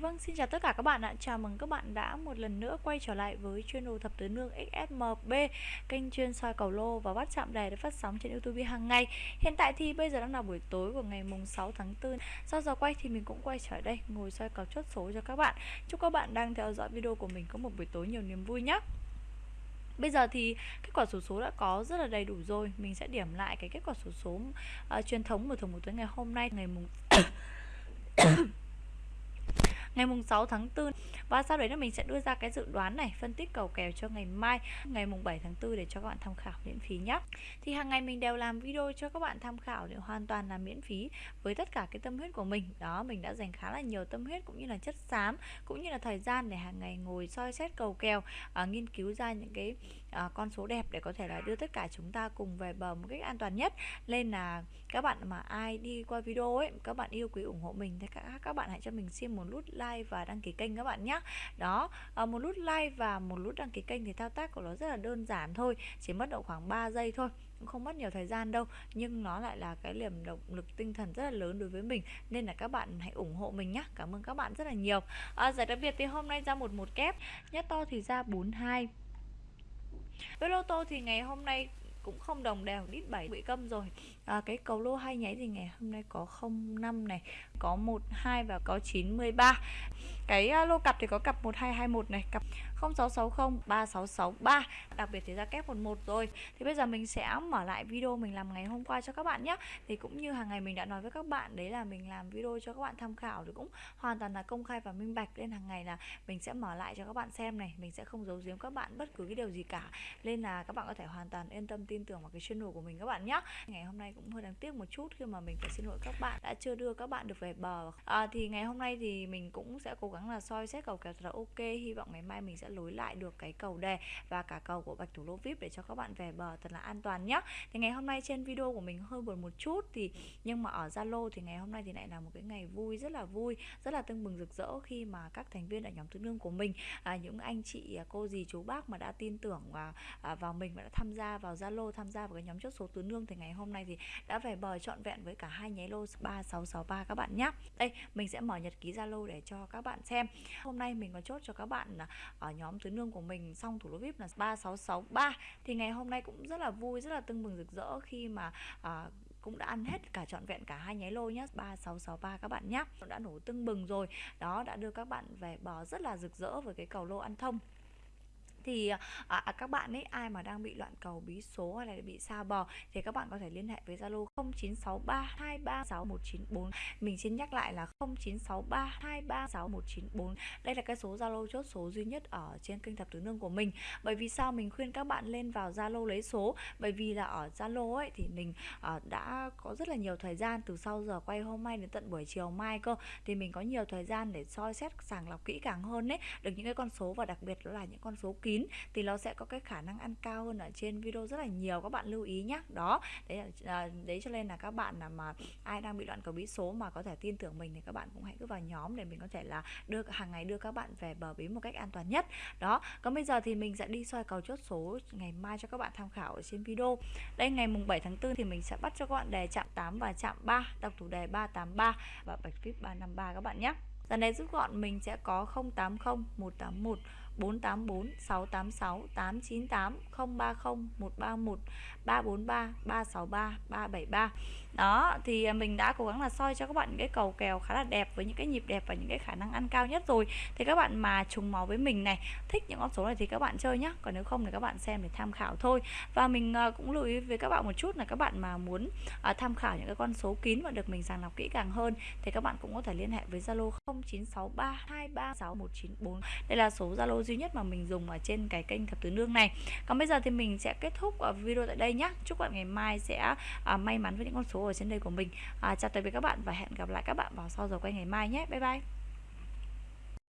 Vâng, xin chào tất cả các bạn ạ. Chào mừng các bạn đã một lần nữa quay trở lại với channel Thập Tứ Nương XSMB, kênh chuyên soi cầu lô và bắt chạm đề để phát sóng trên YouTube hàng ngày. Hiện tại thì bây giờ đang là buổi tối của ngày mùng 6 tháng 4. Sau giờ quay thì mình cũng quay trở đây ngồi soi cầu chốt số cho các bạn. Chúc các bạn đang theo dõi video của mình có một buổi tối nhiều niềm vui nhé. Bây giờ thì kết quả số số đã có rất là đầy đủ rồi Mình sẽ điểm lại cái kết quả số số uh, truyền thống của thường một tối ngày hôm nay Ngày mùng ngày mùng 6 tháng 4 và sau đấy là mình sẽ đưa ra cái dự đoán này phân tích cầu kèo cho ngày mai ngày mùng 7 tháng 4 để cho các bạn tham khảo miễn phí nhé thì hàng ngày mình đều làm video cho các bạn tham khảo để hoàn toàn là miễn phí với tất cả cái tâm huyết của mình. Đó mình đã dành khá là nhiều tâm huyết cũng như là chất xám cũng như là thời gian để hàng ngày ngồi soi xét cầu kèo à, nghiên cứu ra những cái uh, con số đẹp để có thể là đưa tất cả chúng ta cùng về bờ một cách an toàn nhất. Nên là các bạn mà ai đi qua video ấy các bạn yêu quý ủng hộ mình thì các các bạn hãy cho mình xin một nút like và đăng ký kênh các bạn nhé đó uh, một nút like và một nút đăng ký kênh thì thao tác của nó rất là đơn giản thôi chỉ mất độ khoảng 3 giây thôi cũng không mất nhiều thời gian đâu. Nhưng nó lại là cái niềm động lực tinh thần rất là lớn đối với mình nên là các bạn hãy ủng hộ mình nhé cảm ơn các bạn rất là nhiều. À, giải đặc biệt thì hôm nay ra một một kép nhất to thì ra 42 với lô tô thì ngày hôm nay cũng không đồng đều đít 7 bị câm rồi. À, cái cầu lô hai nháy thì ngày hôm nay có 05 này có 12 và có 93 cái à, lô cặp thì có cặp 1221 này cặp 0660 3663 đặc biệt thì ra kép 11 rồi. Thì bây giờ mình sẽ mở lại video mình làm ngày hôm qua cho các bạn nhé thì cũng như hàng ngày mình đã nói với các bạn đấy là mình làm video cho các bạn tham khảo thì cũng hoàn toàn là công khai và minh bạch. Nên hàng ngày là mình sẽ mở lại cho các bạn xem này. Mình sẽ không giấu giếm các bạn bất cứ cái điều gì cả. Nên là các bạn có thể hoàn toàn yên tâm tin tưởng vào cái channel của mình các bạn nhé ngày hôm nay cũng hơi đáng tiếc một chút khi mà mình phải xin lỗi các bạn đã chưa đưa các bạn được về bờ. À, thì ngày hôm nay thì mình cũng sẽ cố gắng là soi xét cầu kèo thật là ok hy vọng ngày mai mình sẽ lối lại được cái cầu đề và cả cầu của bạch thủ lô vip để cho các bạn về bờ thật là an toàn nhé thì ngày hôm nay trên video của mình hơi buồn một chút thì nhưng mà ở zalo thì ngày hôm nay thì lại là một cái ngày vui rất là vui rất là tưng bừng rực rỡ khi mà các thành viên ở nhóm tứ nương của mình à, những anh chị à, cô dì chú bác mà đã tin tưởng và à, vào mình và đã tham gia vào zalo tham gia vào cái nhóm chốt số tứ nương thì ngày hôm nay thì đã về bờ trọn vẹn với cả hai nháy lô 3663 các bạn nhé đây mình sẽ mở nhật ký zalo để cho các bạn xem. Hôm nay mình có chốt cho các bạn à, ở nhóm tứ nương của mình xong thủ lô vip là 3663 thì ngày hôm nay cũng rất là vui rất là tưng bừng rực rỡ khi mà à, cũng đã ăn hết cả trọn vẹn cả hai nháy lô nhé 3663 các bạn nhé đã nổ tưng bừng rồi. Đó đã đưa các bạn về bò rất là rực rỡ với cái cầu lô ăn thông thì à, à, các bạn ấy ai mà đang bị loạn cầu bí số hay là bị sao bò thì các bạn có thể liên hệ với Zalo 0963236194 mình xin nhắc lại là 0963236194 đây là cái số Zalo chốt số duy nhất ở trên kênh thập tứ nương của mình. Bởi vì sao mình khuyên các bạn lên vào Zalo lấy số? Bởi vì là ở Zalo ấy thì mình à, đã có rất là nhiều thời gian từ sau giờ quay hôm nay đến tận buổi chiều mai cơ. Thì mình có nhiều thời gian để soi xét sàng lọc kỹ càng hơn đấy được những cái con số và đặc biệt đó là những con số kín kín thì nó sẽ có cái khả năng ăn cao hơn ở trên video rất là nhiều, các bạn lưu ý nhé đó, đấy là à, đấy cho nên là các bạn là mà ai đang bị loạn cầu bí số mà có thể tin tưởng mình thì các bạn cũng hãy cứ vào nhóm để mình có thể là đưa, hàng ngày đưa các bạn về bờ bí một cách an toàn nhất. Đó, còn bây giờ thì mình sẽ đi soi cầu chốt số ngày mai cho các bạn tham khảo ở trên video. Đây, ngày mùng 7 tháng 4 thì mình sẽ bắt cho các bạn đề chạm 8 và chạm 3 đọc thủ đề 383 và bạch vip 353 các bạn nhé Dần này rút gọn mình sẽ có 080 181 484 686 898 030 131 343 363 373 đó, thì mình đã cố gắng là soi cho các bạn những cái cầu kèo khá là đẹp với những cái nhịp đẹp và những cái khả năng ăn cao nhất rồi. Thì các bạn mà trùng máu với mình này, thích những con số này thì các bạn chơi nhá. Còn nếu không thì các bạn xem để tham khảo thôi. Và mình ờ, cũng lưu ý với các bạn một chút là các bạn mà muốn ờ, tham khảo những cái con số kín và được mình sàng lọc kỹ càng hơn thì các bạn cũng có thể liên hệ với Zalo 0963236194 đây là số Zalo duy nhất mà mình dùng ở trên cái kênh thập tứ nương này. Còn bây giờ thì mình sẽ kết thúc ở video tại đây nhé chúc bạn ngày mai sẽ à, may mắn với những con số ở trên đây của mình. À, chào tạm biệt các bạn và hẹn gặp lại các bạn vào sau giờ quay ngày mai nhé. Bye bye.